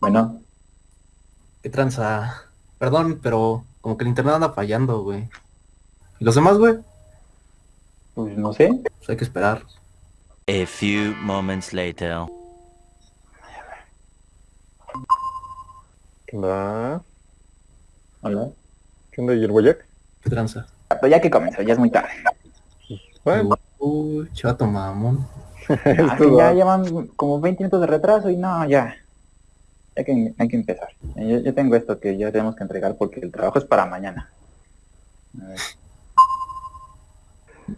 Bueno, ¿Qué tranza? Perdón, pero como que el internet anda fallando, güey. ¿Y los demás, güey? pues no sé. Pues hay que esperar. A few moments later. ¿Qué onda? Hola. ¿Qué onda? ¿Y el guayac? ¿Qué tranza? Pero ya que comenzó, ya es muy tarde. Bueno, Uy, chato mamón. Ah, ya va. llevan como 20 minutos de retraso y no, ya. Hay que, hay que empezar. Yo, yo tengo esto que ya tenemos que entregar porque el trabajo es para mañana. A ver.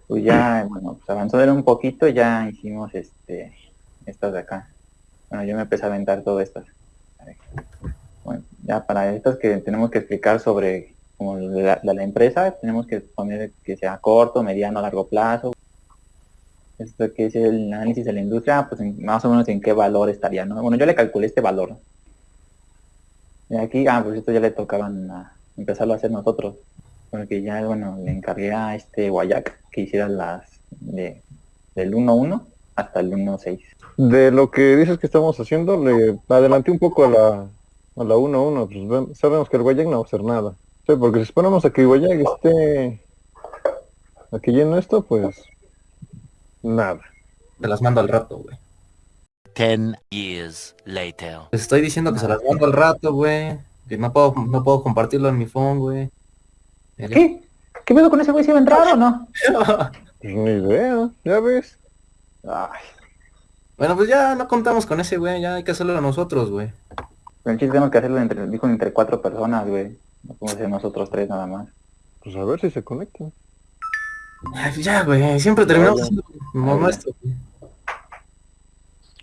Pues ya, bueno, pues avanzó de un poquito, ya hicimos este estas de acá. Bueno, yo me empecé a aventar todo estas. Bueno, ya para estas que tenemos que explicar sobre como la, la empresa, tenemos que poner que sea corto, mediano, largo plazo. Esto que es el análisis de la industria, pues más o menos en qué valor estaría, ¿no? Bueno, yo le calculé este valor. Y aquí, ah, pues esto ya le tocaban a empezarlo a hacer nosotros. Porque ya, bueno, le encargué a este Guayac que hiciera las de, del 1.1 hasta el 1.6. De lo que dices que estamos haciendo, le adelanté un poco a la a la 1-1. Pues sabemos que el guayac no va a hacer nada. Sí, porque si esperamos a que guayac esté... a que llene esto, pues... Nada. Te las mando al rato, güey. Ten years later. Les estoy diciendo que se las mando al rato, güey. Que no puedo, no puedo compartirlo en mi phone, güey. ¿Qué? ¿Qué pedo con ese güey? ¿Se iba a entrar o no? Pues ni idea, ya ves. Ay, bueno, pues ya no contamos con ese, güey. Ya hay que hacerlo nosotros, güey. pero el chiste tenemos que hacerlo entre, dijo entre cuatro personas, güey. No podemos ser nosotros tres nada más. Pues a ver si se conecta. Ay, pues ya, güey. Siempre terminamos haciendo nuestro, güey.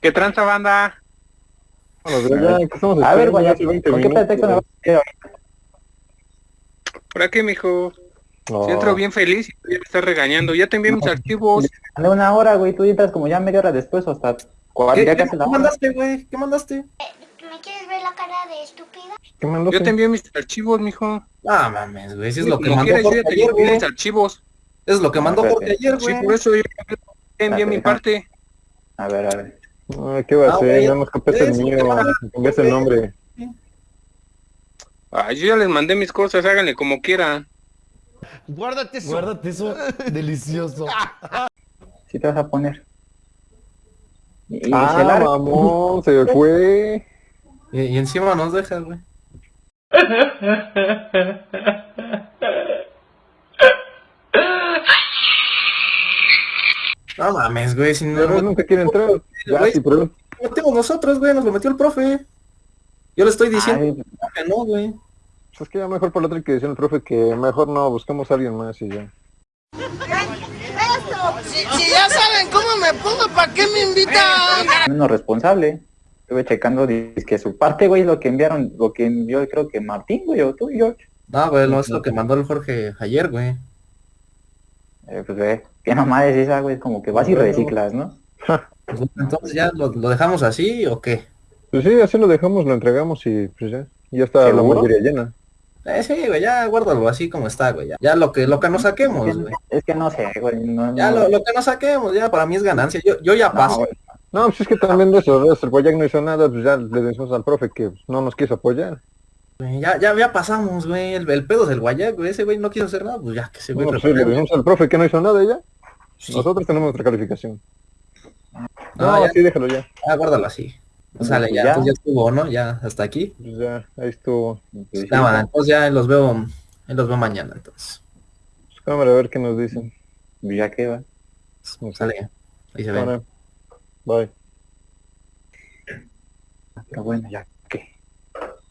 ¿Qué tranza banda? Bueno, pero ya que estamos A ver, 20 ¿con qué pretexto me vas a? Por aquí, mijo. No. Si entro bien feliz y tú ya me estás regañando. Ya te envié mis archivos. De una hora, güey, tú entras como ya media hora después o hasta ¿Qué, ya qué- casi la qué hora. mandaste, güey? ¿Qué mandaste? ¿Me quieres ver la cara de estúpida? ¿Qué mandaste? Yo te envié mis archivos, mijo. Ah, mames, güey. Si es lo que mandó quieras, yo ya te envié güey. mis archivos. Es lo que mandó. Jorge ayer, Sí, güey. por eso yo envié Ah, mi sí, parte. A ver, a ver. Ay, ¿Qué va a Ah, hacer? Ya nos copiaste el mío. Cambiaste el nombre. Ay, yo ya les mandé mis cosas, háganle como quieran. Guárdate eso. Guárdate eso. Delicioso. ¿Sí te vas a poner? Y, y Ah, se larga. mamón, se fue. Y, y encima nos deja, güey. No mames, güey. Si no Pero lo nunca quiere entrar. Ya, Güey. sí, pero... metimos nosotros, güey. Nos lo metió el profe. Yo le estoy diciendo Ay, que no, güey. pues Es que ya mejor por la otra que decía el profe que mejor no, buscamos a alguien más y ya. Si, ya saben cómo me pongo, ¿para qué me invitan? menos responsable. Estuve checando dice que su parte, güey, lo que enviaron, lo que envió creo que Martín, güey, o tú, George. No, güey, no es lo que mandó el Jorge ayer, güey. Eh, pues ve, qué mamá es esa, güey, como que vas y reciclas, ¿no? Pues, Entonces ya lo, lo dejamos así o qué? Pues sí, así lo dejamos, lo entregamos y pues ya. Ya está la ¿Seguro? mayoría llena. Eh, sí, güey, ya guárdalo así como está, güey. Ya, Ya lo que lo que nos Es saquemos, que, güey. es que no sé, güey, no, Ya no, lo, lo que nos saquemos, ya para mí es ganancia. Yo, yo ya no, paso. güey. No, pues es que también de eso, de eso, el Guayac no hizo nada, pues ya le decimos al profe que pues, no nos quiso apoyar. Ya, ya, ya pasamos, güey. El, el pedo del guayac, güey. Ese güey no quiso hacer nada, pues ya que se güey No, pues sí, le decimos al profe que no hizo nada ya. Sí. Nosotros tenemos nuestra calificación. No, No, sí, déjalo ya. ya guárdalo así. O sea, Pues ya, ya. pues ya estuvo, ¿no? Ya hasta aquí. Pues ya, ahí estuvo. Pues Ya, man, entonces ya los veo, los veo mañana, entonces. Pues, cámara, a ver qué nos dicen. pues ya que va. Sale. Ahí se ve. Cámara. Bye. Pero bueno, ya.